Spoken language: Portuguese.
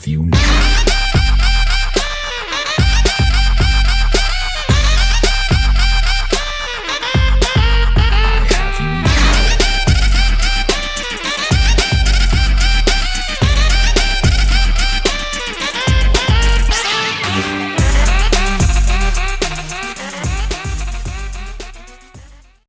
Rádio Unis.